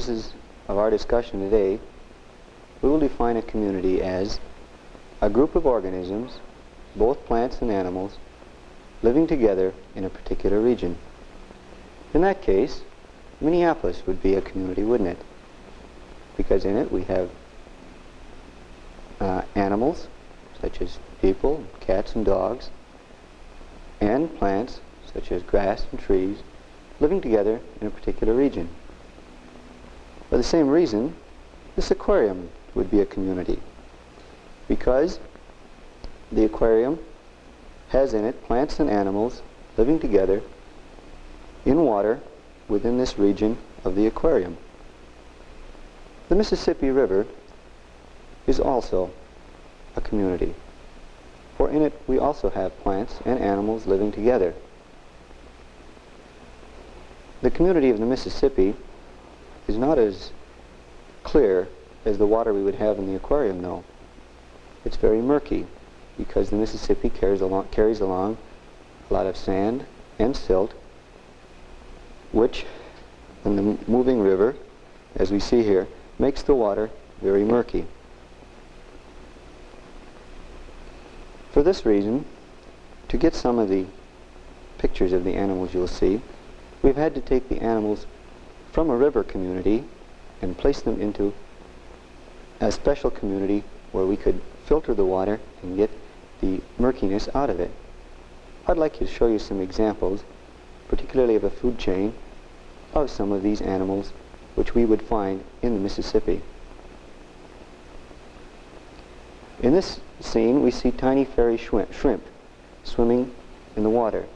purposes of our discussion today, we will define a community as a group of organisms, both plants and animals, living together in a particular region. In that case, Minneapolis would be a community, wouldn't it? Because in it we have uh, animals, such as people, cats and dogs, and plants, such as grass and trees, living together in a particular region. For the same reason, this aquarium would be a community because the aquarium has in it plants and animals living together in water within this region of the aquarium. The Mississippi River is also a community, for in it we also have plants and animals living together. The community of the Mississippi is not as clear as the water we would have in the aquarium, though. It's very murky because the Mississippi carries along, carries along a lot of sand and silt, which, in the moving river, as we see here, makes the water very murky. For this reason, to get some of the pictures of the animals you'll see, we've had to take the animals from a river community and place them into a special community where we could filter the water and get the murkiness out of it. I'd like to show you some examples, particularly of a food chain, of some of these animals which we would find in the Mississippi. In this scene we see tiny fairy shrimp swimming in the water.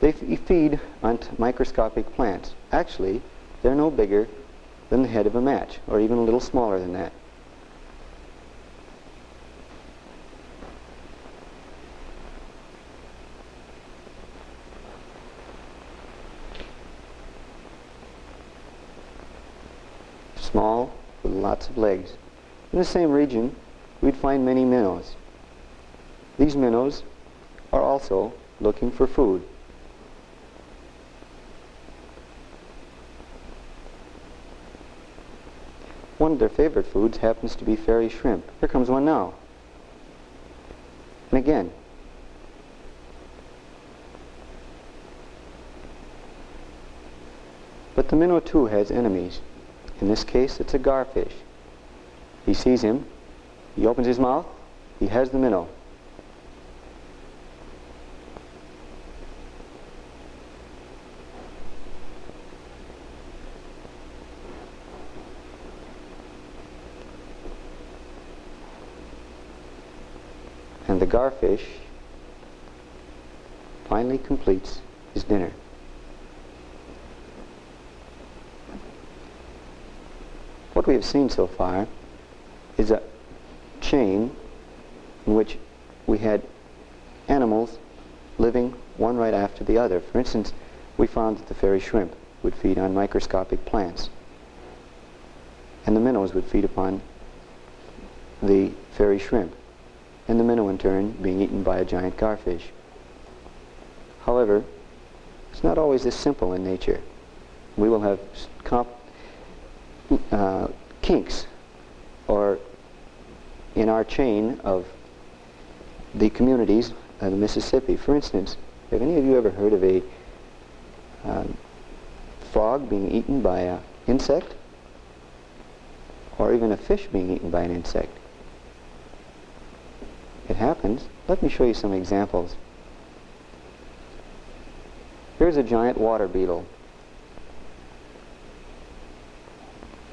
They feed on microscopic plants. Actually, they're no bigger than the head of a match, or even a little smaller than that. Small, with lots of legs. In the same region, we'd find many minnows. These minnows are also looking for food. One of their favorite foods happens to be fairy shrimp. Here comes one now. And again. But the minnow too has enemies. In this case, it's a garfish. He sees him, he opens his mouth, he has the minnow. Garfish finally completes his dinner. What we have seen so far is a chain in which we had animals living one right after the other. For instance, we found that the fairy shrimp would feed on microscopic plants, and the minnows would feed upon the fairy shrimp and the minnow in turn being eaten by a giant garfish. However, it's not always this simple in nature. We will have uh, kinks or in our chain of the communities of the Mississippi. For instance, have any of you ever heard of a uh, frog being eaten by an insect? Or even a fish being eaten by an insect? Happens. Let me show you some examples. Here's a giant water beetle.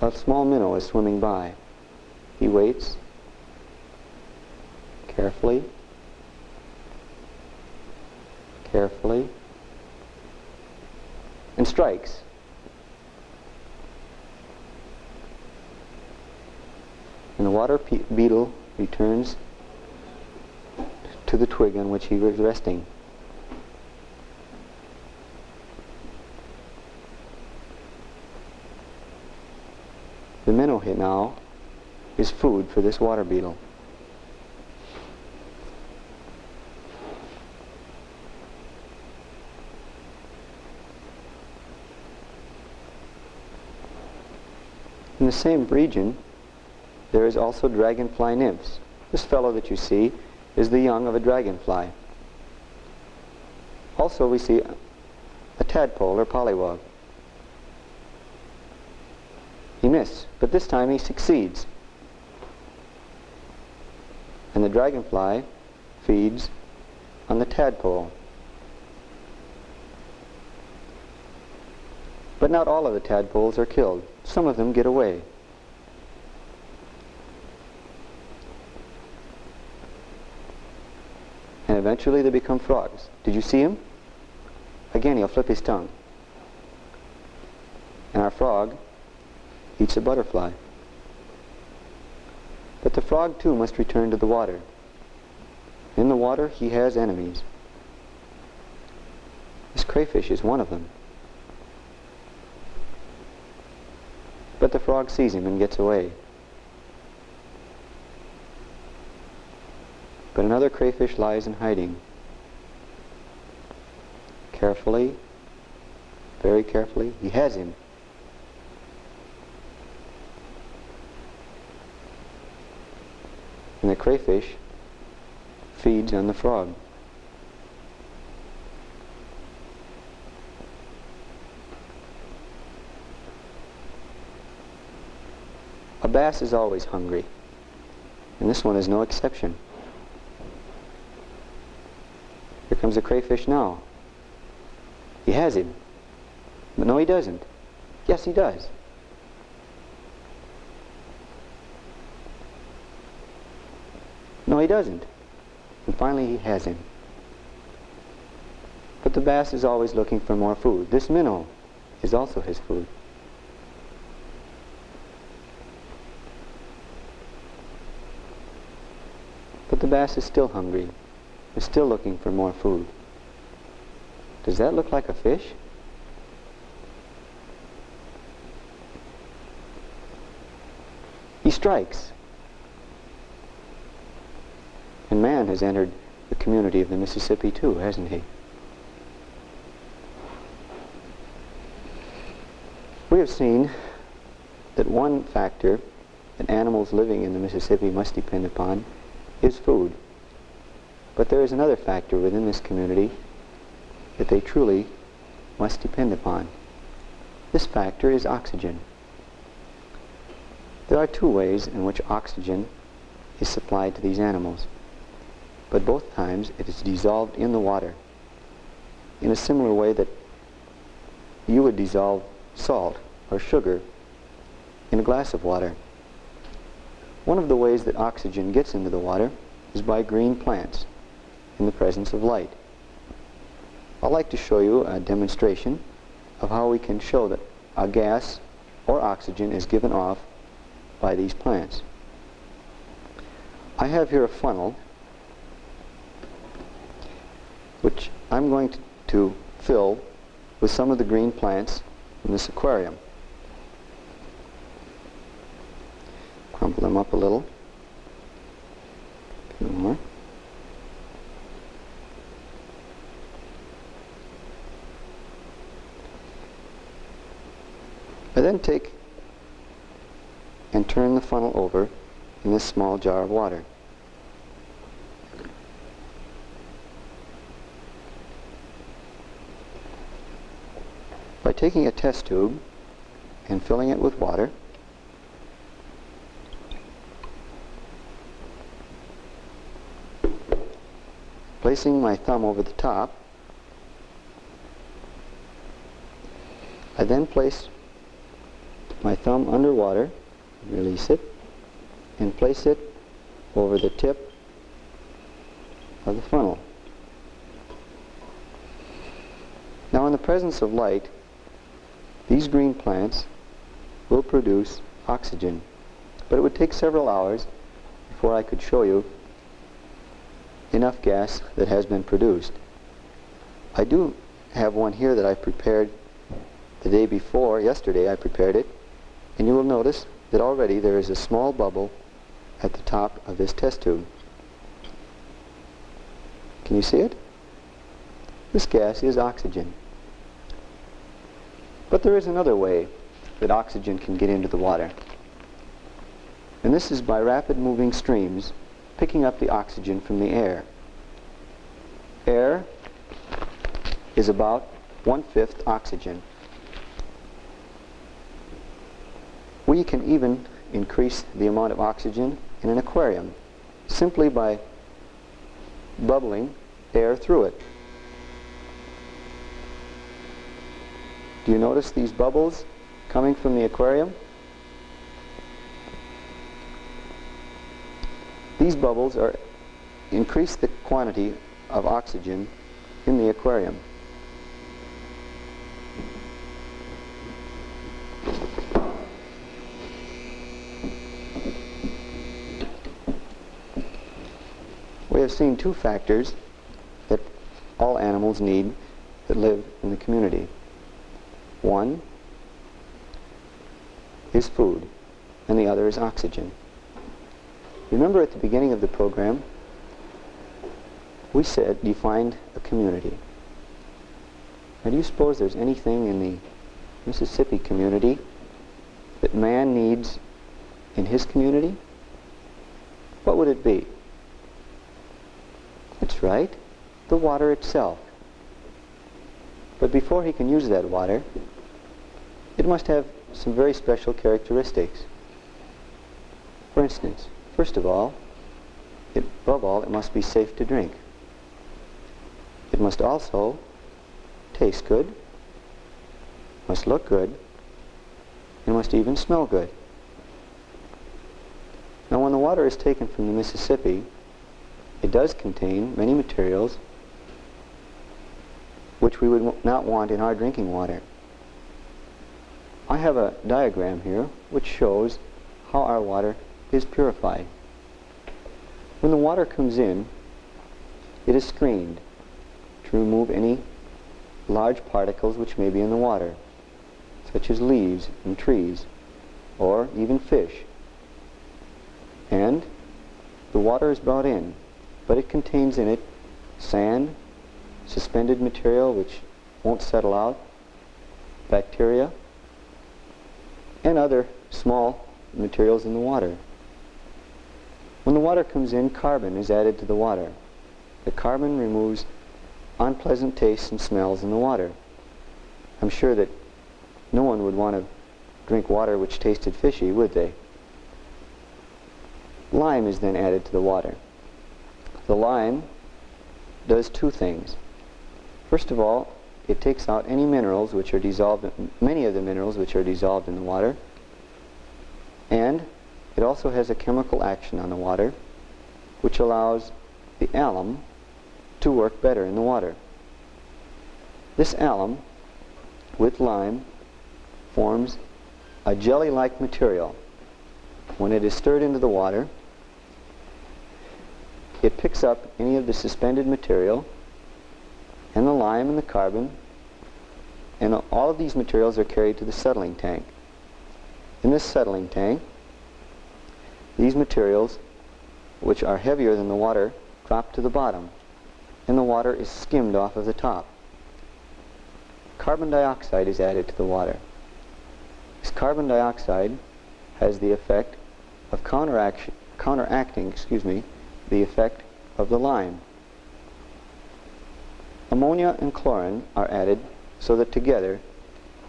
A small minnow is swimming by. He waits carefully, carefully, and strikes. And the water beetle returns to the twig on which he was resting. The minnow hit now is food for this water beetle. In the same region, there is also dragonfly nymphs. This fellow that you see is the young of a dragonfly. Also we see a tadpole or pollywog. He missed, but this time he succeeds. And the dragonfly feeds on the tadpole. But not all of the tadpoles are killed. Some of them get away. And eventually they become frogs. Did you see him? Again, he'll flip his tongue. And our frog eats a butterfly. But the frog too must return to the water. In the water he has enemies. This crayfish is one of them. But the frog sees him and gets away. But another crayfish lies in hiding. Carefully, very carefully, he has him. And the crayfish feeds on the frog. A bass is always hungry, and this one is no exception. Here comes the crayfish now. He has him. But no, he doesn't. Yes, he does. No, he doesn't. And finally he has him. But the bass is always looking for more food. This minnow is also his food. But the bass is still hungry, is still looking for more food. Does that look like a fish? He strikes. And man has entered the community of the Mississippi too, hasn't he? We have seen that one factor that animals living in the Mississippi must depend upon is food. But there is another factor within this community that they truly must depend upon. This factor is oxygen. There are two ways in which oxygen is supplied to these animals but both times it is dissolved in the water in a similar way that you would dissolve salt or sugar in a glass of water. One of the ways that oxygen gets into the water is by green plants in the presence of light. I'd like to show you a demonstration of how we can show that a gas or oxygen is given off by these plants. I have here a funnel which I'm going to, to fill with some of the green plants in this aquarium. Crumple them up a little. A more. I then take and turn the funnel over in this small jar of water. by taking a test tube and filling it with water placing my thumb over the top I then place my thumb underwater release it and place it over the tip of the funnel now in the presence of light these green plants will produce oxygen, but it would take several hours before I could show you enough gas that has been produced. I do have one here that I prepared the day before, yesterday I prepared it, and you will notice that already there is a small bubble at the top of this test tube. Can you see it? This gas is oxygen. But there is another way that oxygen can get into the water. And this is by rapid moving streams picking up the oxygen from the air. Air is about one-fifth oxygen. We can even increase the amount of oxygen in an aquarium simply by bubbling air through it. Do you notice these bubbles coming from the aquarium? These bubbles are increase the quantity of oxygen in the aquarium. We have seen two factors that all animals need that live in the community. One is food, and the other is oxygen. Remember at the beginning of the program, we said defined a community. Now do you suppose there's anything in the Mississippi community that man needs in his community? What would it be? Right, the water itself. But before he can use that water, it must have some very special characteristics. For instance, first of all, it, above all, it must be safe to drink. It must also taste good, must look good, and must even smell good. Now when the water is taken from the Mississippi, it does contain many materials which we would not want in our drinking water. I have a diagram here which shows how our water is purified. When the water comes in, it is screened to remove any large particles which may be in the water, such as leaves and trees, or even fish. And the water is brought in, but it contains in it sand, suspended material which won't settle out, bacteria, and other small materials in the water. When the water comes in, carbon is added to the water. The carbon removes unpleasant tastes and smells in the water. I'm sure that no one would want to drink water which tasted fishy, would they? Lime is then added to the water. The lime does two things. First of all, it takes out any minerals which are dissolved, many of the minerals which are dissolved in the water, and it also has a chemical action on the water which allows the alum to work better in the water. This alum with lime forms a jelly-like material. When it is stirred into the water, it picks up any of the suspended material and the lime and the carbon and all of these materials are carried to the settling tank. In this settling tank, these materials, which are heavier than the water, drop to the bottom and the water is skimmed off of the top. Carbon dioxide is added to the water. This carbon dioxide has the effect of counteracting excuse me, the effect of the lime. Ammonia and chlorine are added so that together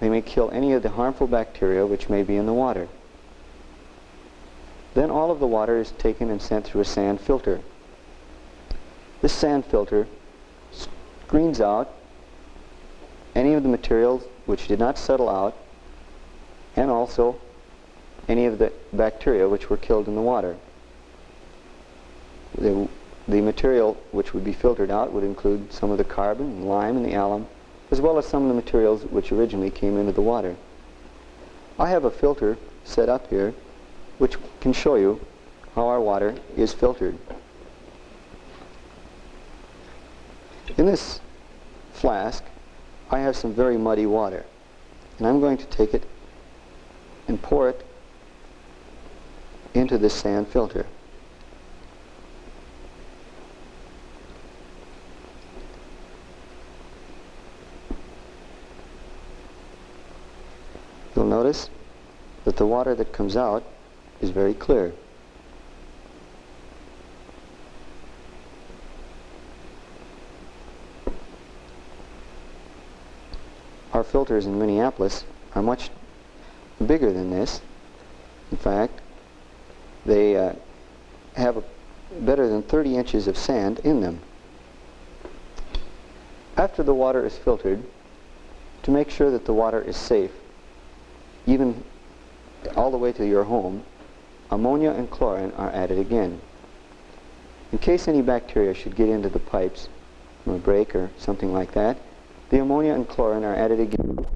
they may kill any of the harmful bacteria which may be in the water. Then all of the water is taken and sent through a sand filter. This sand filter screens out any of the materials which did not settle out and also any of the bacteria which were killed in the water. The, the material which would be filtered out would include some of the carbon, and lime, and the alum, as well as some of the materials which originally came into the water. I have a filter set up here which can show you how our water is filtered. In this flask, I have some very muddy water. And I'm going to take it and pour it into this sand filter. You'll notice that the water that comes out is very clear. Our filters in Minneapolis are much bigger than this. In fact, they uh, have a, better than 30 inches of sand in them. After the water is filtered, to make sure that the water is safe, even all the way to your home, ammonia and chlorine are added again. In case any bacteria should get into the pipes from a break or something like that, the ammonia and chlorine are added again.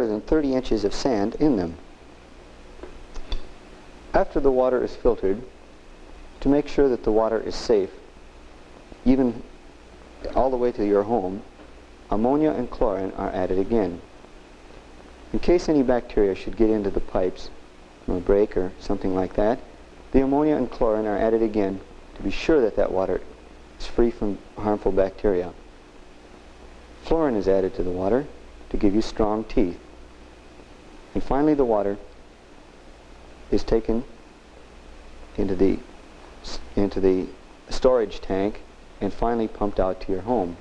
better than 30 inches of sand in them. After the water is filtered, to make sure that the water is safe, even all the way to your home, ammonia and chlorine are added again. In case any bacteria should get into the pipes from a break or something like that, the ammonia and chlorine are added again to be sure that that water is free from harmful bacteria. Fluorine is added to the water to give you strong teeth. And finally the water is taken into the into the storage tank and finally pumped out to your home.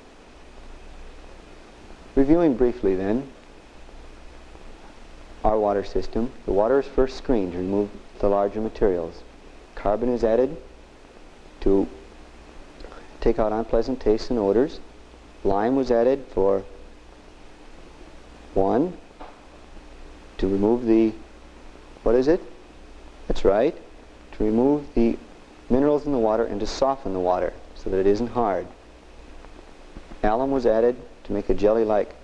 Reviewing briefly then our water system, the water is first screened to remove the larger materials. Carbon is added to take out unpleasant tastes and odors. Lime was added for one, to remove the, what is it? That's right, to remove the minerals in the water and to soften the water so that it isn't hard. Alum was added to make a jelly-like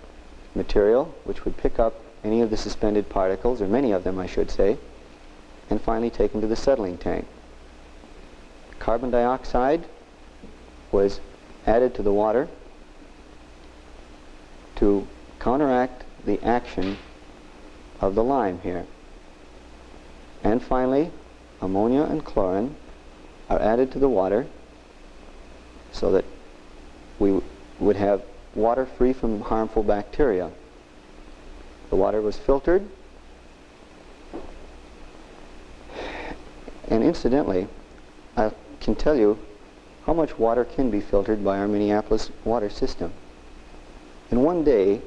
material which would pick up any of the suspended particles, or many of them I should say, and finally taken to the settling tank. Carbon dioxide was added to the water to counteract the action of the lime here. And finally, ammonia and chlorine are added to the water so that we would have water free from harmful bacteria. The water was filtered and incidentally I can tell you how much water can be filtered by our Minneapolis water system. In one day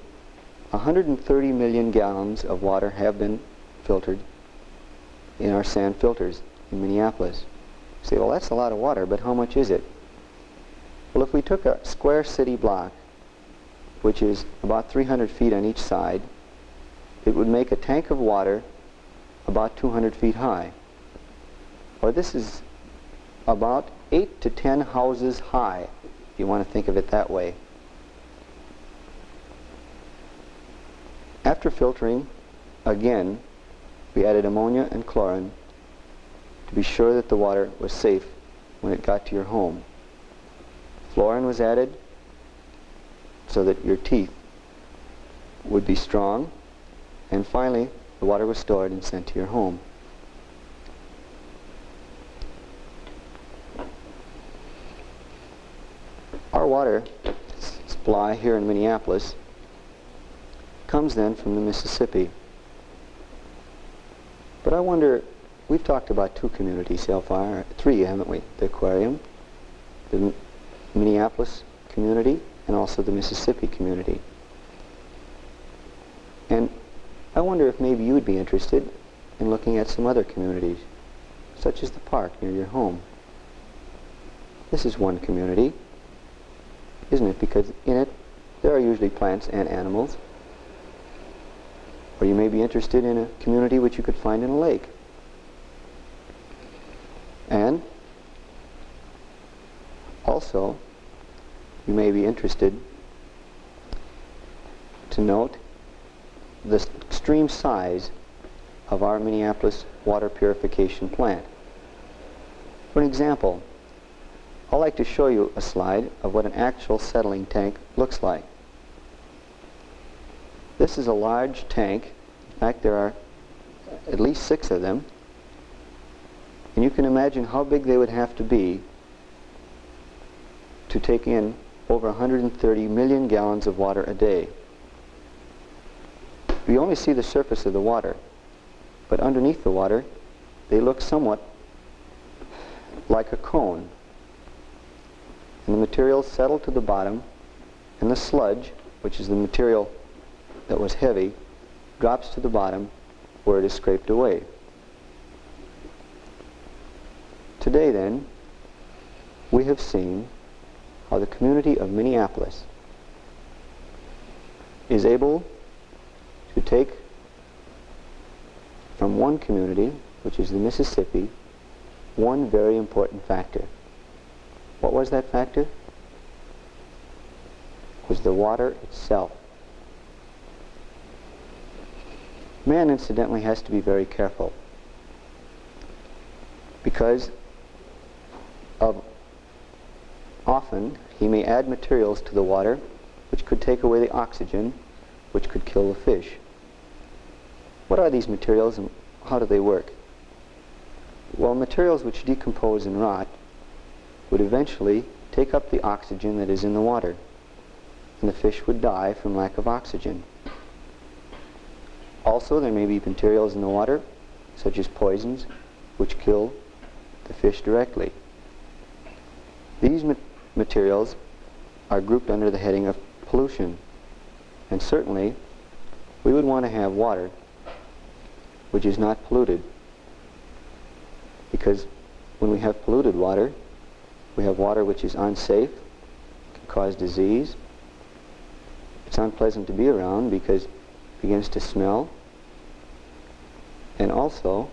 130 million gallons of water have been filtered in our sand filters in Minneapolis. You say, well, that's a lot of water, but how much is it? Well, if we took a square city block, which is about 300 feet on each side, it would make a tank of water about 200 feet high. Or this is about 8 to 10 houses high, if you want to think of it that way. After filtering, again, we added ammonia and chlorine to be sure that the water was safe when it got to your home. Fluorine was added so that your teeth would be strong. And finally, the water was stored and sent to your home. Our water supply here in Minneapolis comes then from the Mississippi. But I wonder, we've talked about two communities so far, three, haven't we? The aquarium, the Minneapolis community, and also the Mississippi community. And I wonder if maybe you would be interested in looking at some other communities, such as the park near your home. This is one community, isn't it? Because in it, there are usually plants and animals. Or you may be interested in a community which you could find in a lake. And also, you may be interested to note the extreme size of our Minneapolis water purification plant. For an example, I'd like to show you a slide of what an actual settling tank looks like. This is a large tank. In fact, there are at least six of them. And you can imagine how big they would have to be to take in over 130 million gallons of water a day. We only see the surface of the water, but underneath the water, they look somewhat like a cone and the material settled to the bottom and the sludge, which is the material that was heavy, drops to the bottom where it is scraped away. Today then, we have seen how the community of Minneapolis is able to take from one community, which is the Mississippi, one very important factor. What was that factor? Was the water itself. Man, incidentally, has to be very careful because of often he may add materials to the water which could take away the oxygen which could kill the fish. What are these materials and how do they work? Well, materials which decompose and rot would eventually take up the oxygen that is in the water, and the fish would die from lack of oxygen. Also, there may be materials in the water, such as poisons, which kill the fish directly. These ma materials are grouped under the heading of pollution, and certainly we would want to have water which is not polluted, because when we have polluted water, we have water which is unsafe, can cause disease. It's unpleasant to be around because it begins to smell. And also,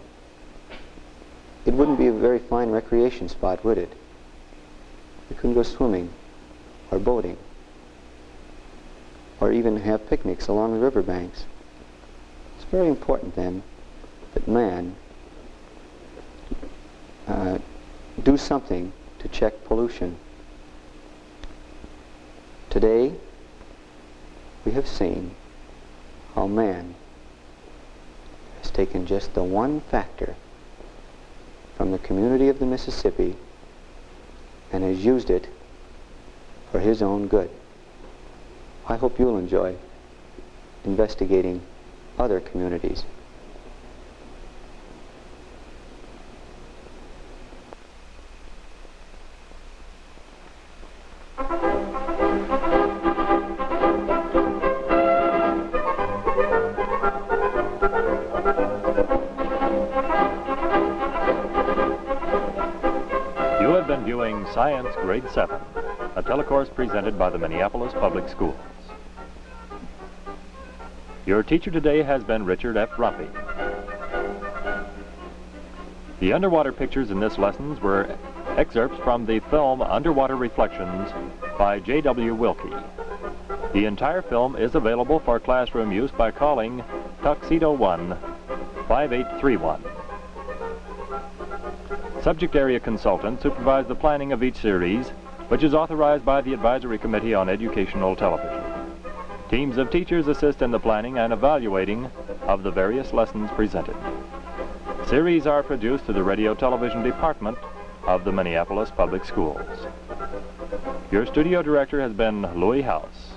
it wouldn't be a very fine recreation spot, would it? We couldn't go swimming or boating or even have picnics along the riverbanks. It's very important then that man uh, do something to check pollution. Today, we have seen how man taken just the one factor from the community of the Mississippi and has used it for his own good. I hope you'll enjoy investigating other communities. Public Schools. Your teacher today has been Richard F. Rumpy. The underwater pictures in this lesson were excerpts from the film Underwater Reflections by J.W. Wilkie. The entire film is available for classroom use by calling Tuxedo 1 5831. Subject area consultants supervise the planning of each series, which is authorized by the Advisory Committee on Educational Television. Teams of teachers assist in the planning and evaluating of the various lessons presented. Series are produced through the Radio Television Department of the Minneapolis Public Schools. Your studio director has been Louis House.